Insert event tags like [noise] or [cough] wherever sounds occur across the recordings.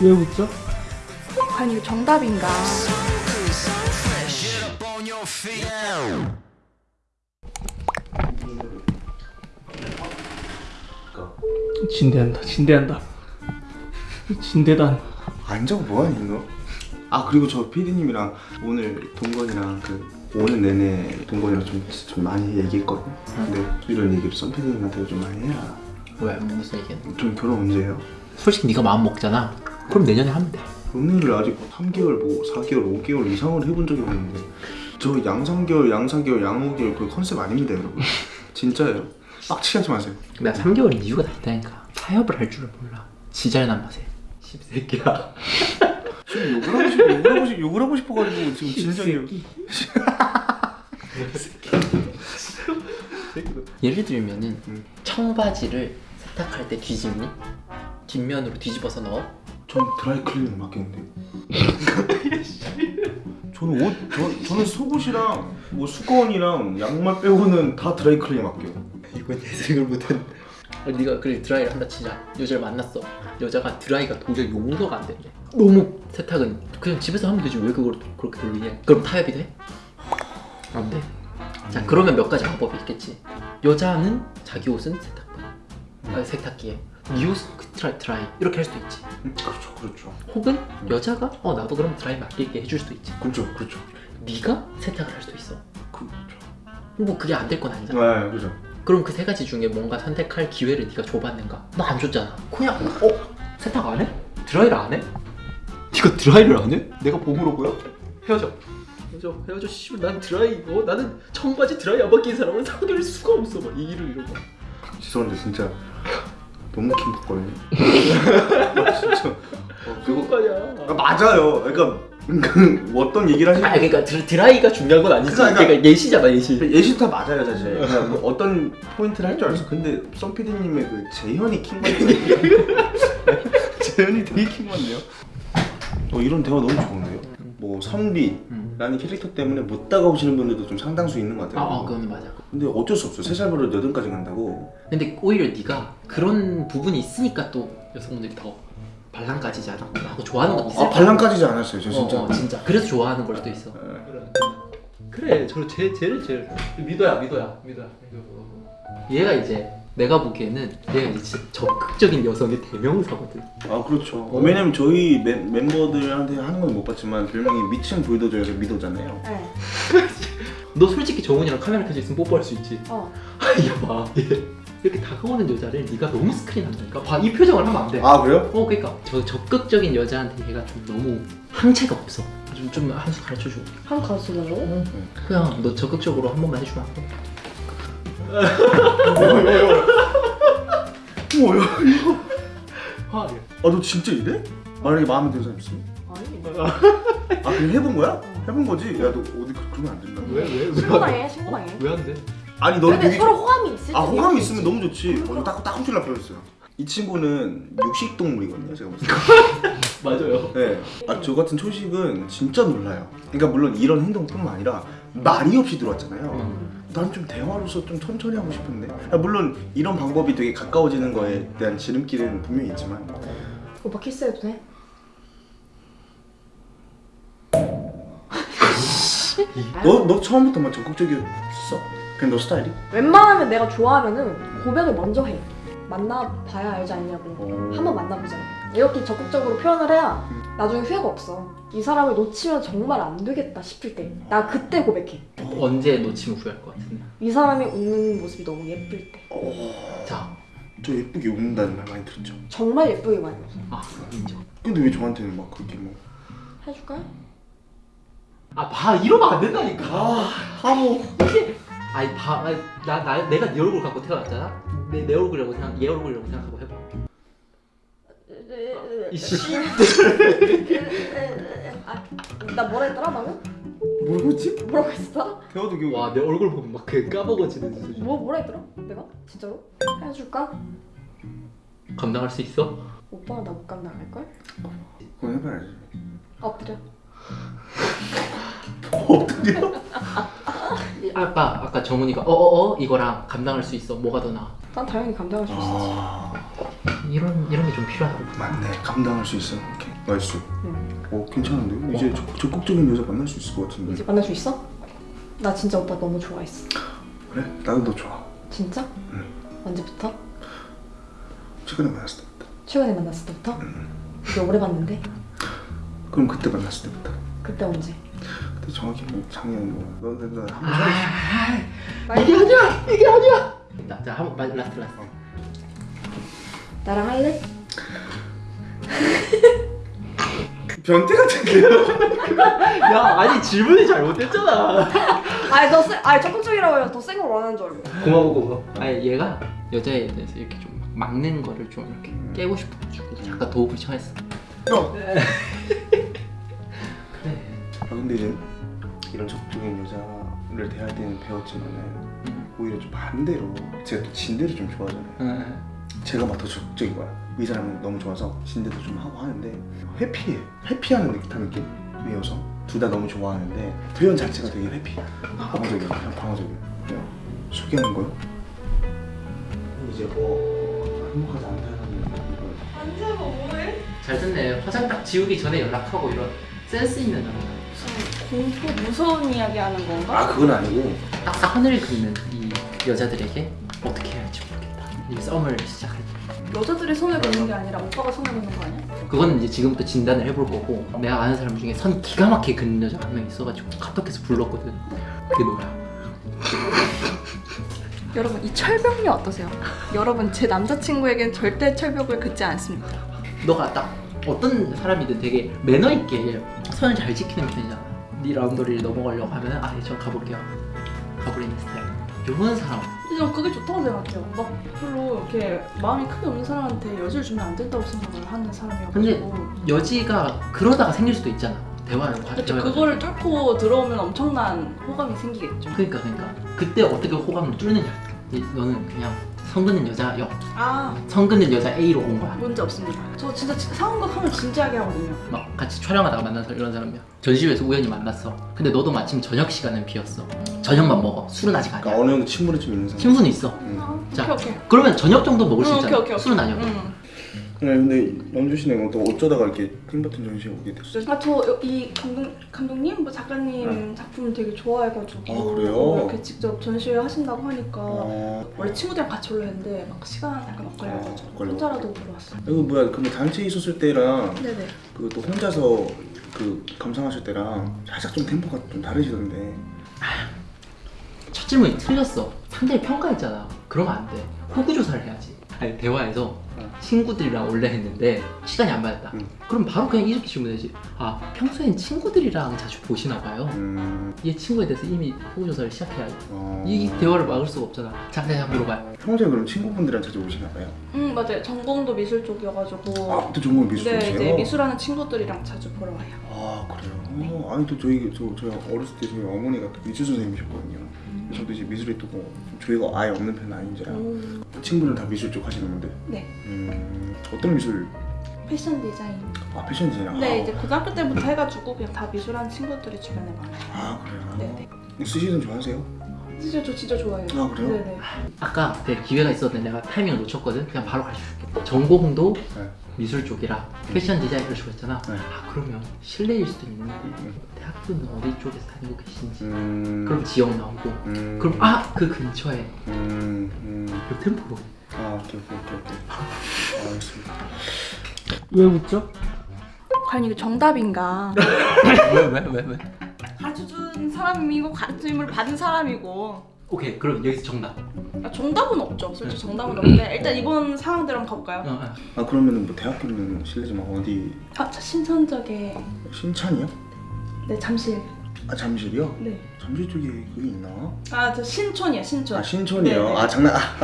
왜 웃죠? 과연 이게 정답인가? 진대한다 진대한다 진대단 안 적어 뭐하니 너? 아 그리고 저 PD님이랑 오늘 동건이랑 그 오는 내내 동건이랑 좀, 좀 많이 얘기했거든 근데 이런 얘기를 선 PD님한테 좀 많이 해라 왜 무슨 얘기야? 좀 결혼 언제 해요? 솔직히 네가 마음 먹잖아. 그럼 내년에 하면 돼. 연애를 아직 3개월 뭐 4개월 5개월 이상을 해본 적이 없는데 저 양상개월 양사개월 양오개월 그 컨셉 아닙니다 여러분 [laughs] 진짜예요 빡치게 하지 마세요 내가 3개월인 이유가 다 있다니까. 타협을 할 줄을 몰라. 지잘난 맛에. 십새끼야. 지금 욕을 하고 싶어 욕을 하고, 싶, 욕을 하고 싶어가지고 지금 진정이 [laughs] [laughs] 예를 들면은 음. 청바지를 세탁할 때 뒤집니? 뒷면으로 뒤집어서 넣어? 전 드라이클리닝 맡겼는데 [laughs] 저는 옷 저, 저는 속옷이랑 뭐 수건이랑 양말 빼고는 다 드라이클리닝 맡겨요 이건 예상을 못했네. 어, 네가 그래 드라이를 한다 치자. 여자를 만났어. 여자가 드라이가 도저히 용서가 안 된대. 너무 세탁은 그냥 집에서 하면 되지 왜 그걸 그렇게 돌리냐? 그럼 타협이 돼? 안 돼. 자 그러면 몇 가지 방법이 있겠지. 여자는 자기 옷은 세탁기, 아, 세탁기에. 네 옷은 그 드라이 드라이 이렇게 할 수도 있지. 음, 그렇죠 그렇죠 혹은 여자가 어 나도 그럼 드라이 맡길게 해줄 수도 있지. 그렇죠 그렇죠 네가 세탁을 할 수도 있어. 그렇죠 뭐 그게 안 될 건 아니잖아. 네 그죠 그럼 그 세 가지 중에 뭔가 선택할 기회를 네가 줘봤는가? 나 안 줬잖아. 그냥 어 세탁 안 해? 드라이를 안 해? 네가 드라이를 안 해? 내가 봉으로 보여? 헤어져. 헤어져 헤어져 씨발 난 드라이 어 나는 청바지 드라이 안 맡긴 사람을 사귈 수가 없어. 막 얘기를 이러고. 죄송한데 진짜 너무 킹받거든요. [laughs] 아, 진짜. 어, 그거. 아, 맞아요. 그러니까 그 어떤 얘기를 하시는 아 그러니까 드, 드라이가 중요한 건 아니지. 그러니까- 그러니까, 예시잖아 예시. 예시 다 맞아요 사실. 그냥 뭐 어떤 포인트를 할 줄 알았어. 근데 썸 PD님의 그 재연이 킹받네요. [laughs] 재연이 되게 킹받네요. 어, 이런 대화 너무 좋은데요? 뭐 선비 라는 캐릭터 때문에 못 다가오시는 분들도 좀 상당수 있는 것 아, 같아요 어 그건 맞아. 근데 어쩔 수 없어요 세살 버릇 여든까지 간다고 근데 오히려 네가 그런 부분이 있으니까 또 여성분들이 더 발랑까지지 않아 하고 좋아하는 것도 있을 아 반란까지지 않았어요 저 진짜 어, 어, 진짜. 그래서 좋아하는 걸 수도 있어. 그래, 저 제, 쟤를 제일 믿어야, 믿어야, 믿어야. 얘가 이제 내가 보기에는 얘가 이제 진짜 적극적인 여성의 대명사거든. 아 그렇죠 왜냐면 저희 멤, 멤버들한테 하는 건 못 봤지만 별명이 미친 불도저여서 미도잖아요 네. [laughs] 너 솔직히 정훈이랑 카메라 켜져 있으면 뽀뽀할 수 있지. 어. [laughs] 야 봐, 얘 이렇게 다가오는 여자를 네가 너무 스크린한다니까. 봐, 이 표정을 하면 안 돼. 아 그래요? 어, 그러니까 저 적극적인 여자한테 얘가 좀 너무 항체가 없어. 좀좀 한수 가르쳐 줘. 한 가수 보려고? 그냥 너 적극적으로 한 번만 해주면 안 돼? 뭐야 이거 아, 예. 아너 진짜 이래? 만약에 마음에 드는 사람 있으면? 아니. 아 그냥 해본 거야? 해본 거지? 야 너 어디 그- 그러면 안 된다 왜, 왜, 왜? 신고당해, 신고당해. 왜 안 돼? 아니 너는 근데 되게 서로 호감이 있을 때아 호감이 있으면. 너무 좋지 어, 딱, 딱 훔칠라 펴였어요 이 친구는 육식동물이거든요 제가 봤을 때 [laughs] 맞아요. 네. 아, 저 같은 초식은 진짜 놀라요 그러니까 물론 이런 행동뿐만 아니라 말이 없이 들어왔잖아요 난 좀 대화로서 좀 천천히 하고 싶은데 아, 물론 이런 방법이 되게 가까워지는 거에 대한 지름길은 분명히 있지만 오빠 키스해도 돼? 너, 너 처음부터만 적극적이었어 그냥 너 스타일이? 웬만하면 내가 좋아하면은 고백을 먼저 해. 만나봐야 알지 않냐고. 어. 한번 만나보자. 이렇게 적극적으로 표현을 해야 나중에 후회가 없어. 이 사람을 놓치면 정말 안 되겠다 싶을 때. 나 그때 고백해. 언제 놓치면 후회할 것 같은데. 이 사람이 웃는 모습이 너무 예쁠 때. 자, 저 예쁘게 웃는다는 말 많이 들었죠 정말 예쁘게 많이 웃어. 아 인정. 근데 왜 저한테는 막 그렇게 뭐 해줄까요? 아, 봐 이러면 안 된다니까. 아, 하모 아니, 봐, 아니, 나, 나, 내가 네 얼굴 갖고 태어났잖아. 내, 내 얼굴이라고 생각, 얘 얼굴이라고 생각하고 해봐. 이씨. 아, 나 뭐라 했더라 방금? 뭐지? 뭐라고 했어? 대화도 기억이 와, 내 얼굴 보면 막 그 까먹어지는 수준. 뭐 뭐라 했더라? 내가? 진짜로? 해줄까? 감당할 수 있어? 오빠는 나못 감당할 걸? 그건 해봐야지 엎드려. [laughs] 엎드려? 아까 아까 정훈이가 어어어 이거랑 감당할 수 있어. 뭐가 더 나아? 난 당연히 감당할 수 있어. 아 이런 이런 게 좀 필요하다고. 맞네 감당할 수 있어 오케이 nice 응. 어 괜찮은데요? 이제 적- 적극적인 여자 만날 수 있을 것 같은데 이제 만날 수 있어? 나 진짜 오빠 너무 좋아했어. 그래? 나도 너 좋아 진짜? 응. 언제부터? 최근에 만났을 때부터 최근에 만났을 때부터? 응. 이제 오래 봤는데? 그럼 그때 만났을 때부터 그때 언제? 그때 정확히 뭐 작년 뭐 너, 너, 너, 한 아, 번 이게 하자 이게 하자. 나, 자 한번 마- last last. 나랑 할래? 변태 같은데요? [laughs] 야 아니 질문이 잘못됐잖아. 아니 더 세, 아니 적극적이라고 해서 더센 걸 원하는 줄 알고. 고마워 고마워. 아니 얘가 여자에 대해서 이렇게 좀 막는 거를 좀 이렇게 깨고 싶어가지고 잠깐 도움을 청했어. 너! [laughs] 그래. 아 근데 이제 이런 적극적인 여자를 대할 때는 배웠지만은 음. 오히려 좀 반대로 제가 또 진대를 좀 좋아하잖아요 응. 제가 막 더 적극적인 거야 이 사람은 너무 좋아서 진대도 좀 하고 하는데 회피해 회피하는 듯한 느낌이어서 둘 다 너무 좋아하는데 표현 자체가 되게 회피 방어적이야 그냥 방어적이야 그냥 소개하는 거요? 이제 뭐 행복하지 않다는 이걸 안재가 뭐해? 잘 됐네. 화장 딱 지우기 전에 연락하고 이런 센스 있는 남자. 공포 무서운 이야기 하는 건가? 아 그건 아니고 딱 선을 긋는 이 여자들에게 어떻게 해야 할지 이 썸을 시작할 때. 여자들이 손을 걷는 게 아니라 오빠가 손을 걷는 거 아니야? 그거는 이제 지금부터 진단을 해볼 거고 내가 아는 사람 중에 선 기가 막히게 긋는 여자가 한명 있어가지고 카톡에서 불렀거든. 그게 너야. [laughs] 여러분 이 철벽류 어떠세요? 여러분 제 남자친구에겐 절대 철벽을 긋지 않습니다. 너가 딱 어떤 사람이든 되게 매너 있게 선을 잘 지키는 편이잖아. 네 라운더리를 넘어가려고 하면 아, 예, 저 가볼게요. 가버리는 스타일. 이런 사람. 근데 전 그게 좋다고 생각해요. 막 별로 이렇게 마음이 크게 없는 사람한테 여지를 주면 안 된다고 생각을 하는 사람이어가지고 여지가 그러다가 생길 수도 있잖아. 대화를 과- 그렇죠. 그거를 뚫고 들어오면 엄청난 호감이 생기겠죠. 그러니까 그러니까 그때 어떻게 호감을 뚫느냐. 이- 너는 그냥 성근는 여자 역, 아 성근는 여자 A로 온 거야. 문제 없습니다. 저 진짜 지- 상황극 하면 진지하게 하거든요. 막 같이 촬영하다가 만나서 이런 사람이야. 전시회에서 우연히 만났어. 근데 너도 마침 저녁 시간은 비었어. 저녁만 먹어. 술은 아직 그러니까 아니야. 어느 정도 친분은 좀 있는 사람 친분은 있어. 음. 아, 자. 오케이 오케이. 그러면 저녁 정도 먹을 수 응, 있잖아. 오케이, 오케이, 술은 오케이. 아니야. 응. 네, 근데 영주 씨는 또 어쩌다가 이렇게 팀버튼 전시에 오게 됐어요? 아 저 이 감독 감독님 뭐 작가님 작품을 되게 좋아해가지고 아, 그래요? 이렇게 직접 전시회 하신다고 하니까 어... 원래 친구들이랑 같이 올려 했는데 막 시간 약간 엇갈려가지고 아, 엇갈려. 혼자라도 보러 왔어요. 이거 뭐야 근데 단체에 있었을 때랑 네네. 그또 혼자서 그 감상하실 때랑 살짝 좀 템포가 좀 다르시던데 첫 질문이 틀렸어. 상대를 평가했잖아. 그러면 안 돼. 호구 조사를 해야지. 아니 대화에서 응. 친구들이랑 원래 했는데 시간이 안 맞았다. 응. 그럼 바로 그냥 이렇게 질문해야지. 아 평소엔 친구들이랑 자주 보시나 봐요. 음... 얘 친구에 대해서 이미 호구 조사를 시작해야지. 어... 이 대화를 막을 수가 없잖아. 자, 내가 물어봐요. 평소에 그럼 친구분들이랑 자주 오시나 봐요? 음 맞아요. 전공도 미술 쪽이어가지고 아, 또 전공 미술 네 쪽이세요? 이제 미술하는 친구들이랑 자주 보러 와요. 아 그래요? 아니 또 저희 저 저희 어렸을 때 저희 어머니가 또 미술 선생님이셨거든요. 저도 이제 미술에 또 뭐, 조예가 아예 없는 편은 아닌지라 오. 친구는 다 미술 쪽 하시는데 네 음 어떤 미술? 패션 디자인. 아 패션 디자인. 네 아, 이제 고등학교 때부터 해가지고 그냥 다 미술하는 친구들이 주변에 많아요. 아 그래요? 네네. 스시는 좋아하세요? 진짜 저 진짜 좋아해요. 아, 그래요? 네네. 아까 되게 기회가 있었는데 내가 타이밍을 놓쳤거든. 그냥 바로 가르쳐줄게. 전공도 네. 미술 쪽이라 패션 디자인을 좋아했잖아. 네. 아 그러면 실내일 수도 있는데 음, 대학교는 어디 쪽에서 다니고 계신지. 음. 그럼 지역 나오고. 음. 그럼 아 그 근처에 음. 음. 요 템포로. 아 오케이 오케이 오케이 오케이. 알겠습니다. 왜 웃죠? 과연 이게 정답인가? [laughs] 왜 왜 왜 왜? 가르쳐준 사람이고 가르침을 받은 사람이고 오케이 그럼 여기서 정답. 아, 정답은 없죠. 솔직히 정답은 없는데 일단 이번 상황대로 한번 가볼까요? 어, 어. 아 그러면은 뭐 대학교는 실례지만 어디 아, 저 신천적에 신찬이요? 네 잠실. 아 잠실이요? 네. 잠실 쪽에 그게 있나? 아 저 신촌이야 신촌. 아 신촌이요? 네네. 아 장난 [laughs]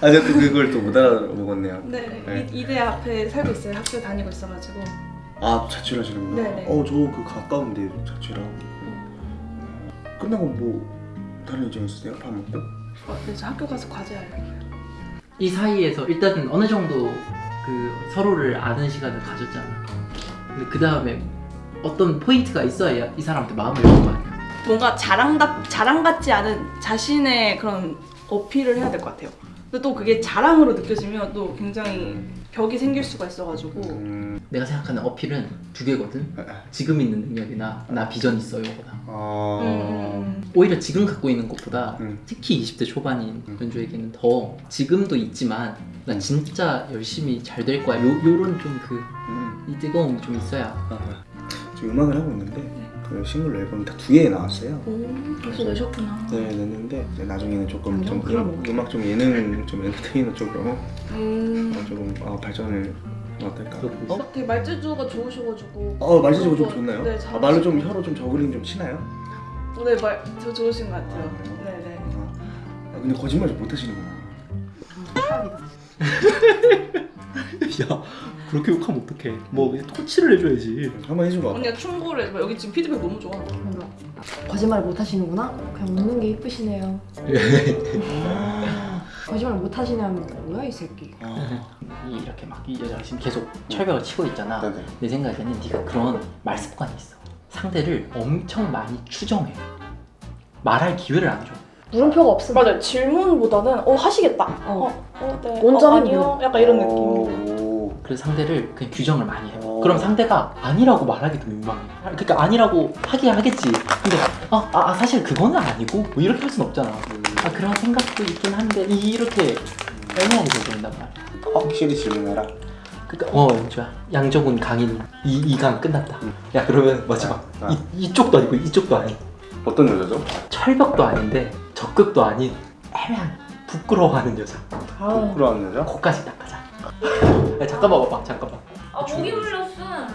아 제가 또 그걸 또 못 알아먹었네요. 네. 네. 이, 이대 앞에 살고 있어요. 학교 다니고 있어가지고. 아 자취하시는구나. 네네. 어저 그 가까운데 자취랑. 끝나고 뭐 다른 일정 있으세요? 밥 먹고? 어, 네, 저 학교 가서 과제 하려고요. 이 사이에서 일단은 어느 정도 그 서로를 아는 시간을 가졌잖아. 근데 그 다음에 어떤 포인트가 있어야 이 사람한테 마음을 열는 거 아니야. 뭔가 자랑답 자랑 같지 않은 자신의 그런 어필을 해야 될 것 같아요. 근데 또 그게 자랑으로 느껴지면 또 굉장히 벽이 생길 수가 있어가지고 음, 내가 생각하는 어필은 두 개거든. 아, 지금 있는 능력이나 나 비전 있어요 거나. 어... 음, 오히려 지금 갖고 있는 것보다 음. 특히 20대 초반인 음. 연주에게는 더 지금도 있지만 나 음. 진짜 열심히 잘 될 거야. 요, 요런 좀 그이 음. 뜨거움이 좀 있어야. 아, 지금 음악을 하고 있는데 그 싱글 앨범 다두 개 나왔어요. 오 벌써 내셨구나. 네, 냈는데 이제 나중에는 조금 좀 그럼 음, 음악 좀 예능 좀 엔터테이너 쪽으로 음. 어, 조금 어, 발전을 어떨까? 어? 되게 말재주가 좋으셔가지고 어 말지지고 좀 좋나요? 네, 아, 말로 좀 혀로 좀 저글링 좀 치나요? 네, 말, 저 좋으신 것 같아요. 아? 네네. 아, 근데 거짓말 좀 못하시는구나. [laughs] 야 그렇게 욕하면 어떡해 뭐 그냥 토치를 해줘야지 한번 해줘봐. 언니가 충고를 해봐. 여기 지금 피드백 너무 좋아. 거짓말 못 하시는구나? 그냥 웃는 게 이쁘시네요. [laughs] 거짓말 못 하시냐면 뭐야 이 새끼. 아, 이- 이렇게 막 이 여자가 지금 계속 철벽을 치고 있잖아. 네네. 내 생각에는 네가 그런 말 습관이 있어. 상대를 엄청 많이 추정해. 말할 기회를 안 줘. 물음표가 없어. 맞아요. 질문보다는 어 하시겠다. 어. 어, 네. 원점은 어, 아니요. 약간 이런 느낌. 오. 그래서 상대를 그냥 규정을 많이 해. 오. 그럼 상대가 아니라고 말하기도 민망해. 그러니까 아니라고 하긴 하겠지. 근데 아, 아, 아, 사실 그거는 아니고 뭐 이렇게 할순 없잖아. 아 그런 생각도 있긴 한데 이- 이렇게 애매하게 돼버린단 말이야. 확실히 질문해라. 그러니까 어 연주야 양정훈 강인 이 이강 끝났다. 야 그러면 마지막 아. 이 이쪽도 아니고 이쪽도 아닌 어떤 여자죠? 철벽도 아닌데 적극도 아닌 애매한 부끄러워하는 여자. 아, 부끄러운 여자? 코까지 닦아자. [laughs] 야, 잠깐만 봐봐 잠깐만. 아 목이 물렸어.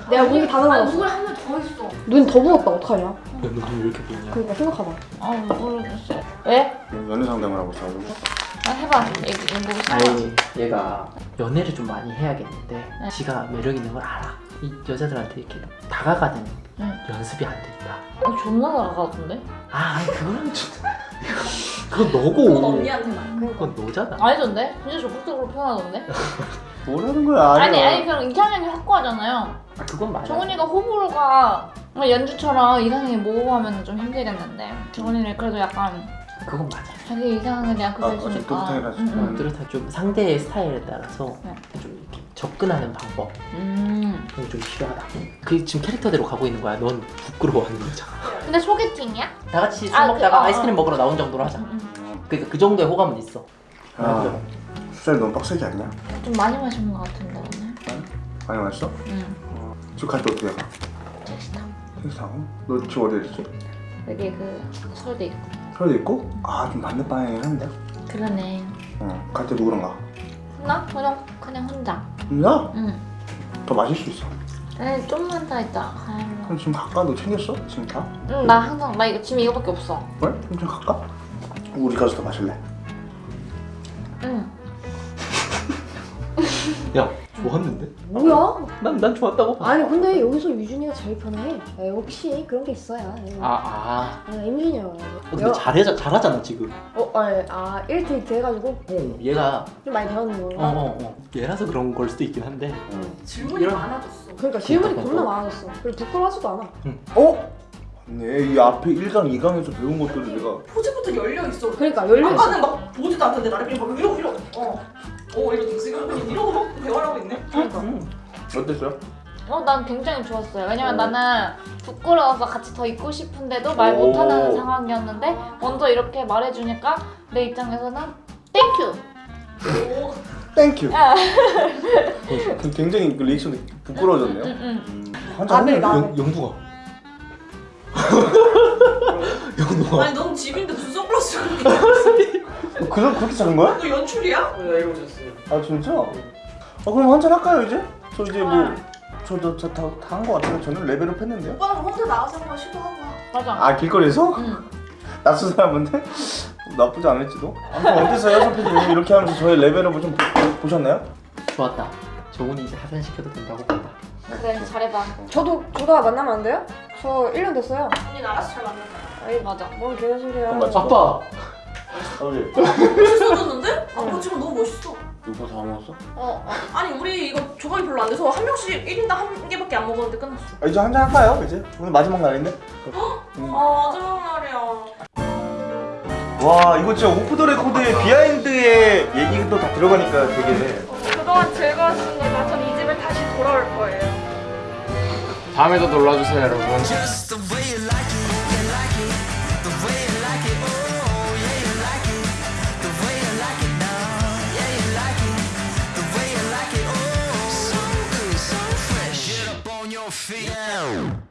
내가 목이 다 나갔어. 아, 목을 한번 더 있어. 눈 더 부었다 어떡하냐? 야너눈왜 이렇게 보이냐? 그러니까 생각하봐. 아 모르겠어. 왜? 연애 상담을 하고 있어가지고. 아 해봐. 얘 목이 상하. 아니 얘가 연애를 좀 많이 해야겠는데 지가 매력 있는 걸 알아. 이 여자들한테 이렇게 다가가는 응. 연습이 안돼 있다. 아 존나 나가던데? 아 아니, 그거는 진짜 [laughs] 그건 너고. 언니한테만. 그건 너잖아. 아니던데? 진짜 적극적으로 표현하던데? [laughs] 뭐라는 거야? 아니 아니 그냥 이상형이 확고하잖아요. 아 그건 맞아. 정훈이가 호불호가 뭐 연주처럼 이상형이 모호하면 좀 힘들겠는데 정훈이는 그래도 약간 그건 맞아. 자기 이상형에 대한 그거 아, 있으니까. 어쨌든 응, 응. 그렇다 좀 상대의 스타일에 따라서 네. 좀 이렇게 접근하는 방법 음. 좀 필요하다. 그 지금 캐릭터대로 가고 있는 거야. 넌 부끄러워하는 거잖아. 근데 소개팅이야? 다 같이 술 아, 그, 먹다가 어, 아이스크림 어. 먹으러 나온 정도로 하자. 음, 그러니까 그 정도의 호감은 있어. 아, 술자리 너무 빡세지 않냐? 음. 좀 많이 마신 것 같은데 오늘. 많이 마셨어? 응. 지금 갈때 어떻게 가? 택시 타고. 택시 타고? 너 지금 어디 있지? 여기 그 서울대 있고. 서울에 있고? 아, 좀 반대 방향이긴 한데? 그러네. 어, 갈때 누구랑 가? 나 그냥 그냥 혼자. 나? 응. 더 마실 수 있어. 아니 좀만 더 있다. 그럼 지금 갈까? 너 챙겼어? 지금 다? 응, 나 항상 나 이거 지금 이거밖에 없어. 그래? 그럼 지금 갈까? 우리 가서 더 마실래? 응. 야 좋았는데? 뭐야? 난난 좋았다고 봐. 아니 근데 여기서 유준이가 제일 편해. 아, 혹시 그런 게 있어야. 아, 아. 아, 임준이야. 어, 근데 잘해 잘하잖아 지금. 어, 아니, 아 1테이트 해가지고 어, 얘가 좀 많이 배웠는 어, 건가? 어, 어. 얘라서 그런 걸 수도 있긴 한데. 질문이 이런- 많아졌어. 그러니까 질문이 그러니까. 겁나 많아졌어. 그리고 부끄러워하지도 않아. 어? 네, 이 앞에 1강, 2강에서 배운 것들을 내가 포즈부터 열려 있어. 그러니까 열려 있어. 아까는 막 보지도 않던데 나를 그냥 막 이러고 이러고. 어. 어 이러고 지금 그냥 이러고 막 대화를 하고 있네. 어땠어요? 어, 난 굉장히 좋았어요. 왜냐면 나는 부끄러워서 같이 더 있고 싶은데도 말 오. 못하는 상황이었는데 먼저 이렇게 말해주니까 내 입장에서는 thank you. Thank you. 아. 그 굉장히 그 reaction이 부끄러워졌네요. 응, 응. 음. 한잔 아, 네. 나- 영 영두가. 영두가. 아니 넌 집인데 무슨 선글라스 어, 그럼 그렇게 작은 거야? 너 연출이야? 아 진짜? 아 그럼 한잔 할까요 이제? 저 이제 뭐 저저다한 거 같아요. 저는 레벨업 했는데요. 오빠는 혼자 나가서 한번 시도하고 와. 맞아. 아 길거리에서? 응. 낯선 사람인데 나쁘지 않을지도. 아무튼 어땠어요, 선배님? 이렇게 하면서 저의 레벨업을 좀 보, 보셨나요? 좋았다. 정훈이 이제 하산시켜도 된다고 본다. 그래 잘해봐. 저도 저도 만나면 안 돼요? 저 1년 됐어요. 언니 알아서 잘 만난다 아니 맞아. 뭔 개는 소리야. 아빠! 어. 아버지. 멋있어졌는데? 어. 아빠 지금 너무 멋있어. 이거 다 먹었어? 어, 어 아니 우리 이거 조각이 별로 안 돼서 한 명씩 1인당 한 개밖에 안 먹었는데 끝났어. 아, 이제 한 잔 할까요 이제? 오늘 마지막 날인데? 음. 아 마지막 날이야. 와 이거 진짜 오프 더 레코드의 behind의 얘기도 다 들어가니까 되게 그동안 즐거웠습니다. 전 이 집에 다시 돌아올 거예요. 다음에도 놀러주세요 여러분 Yeah.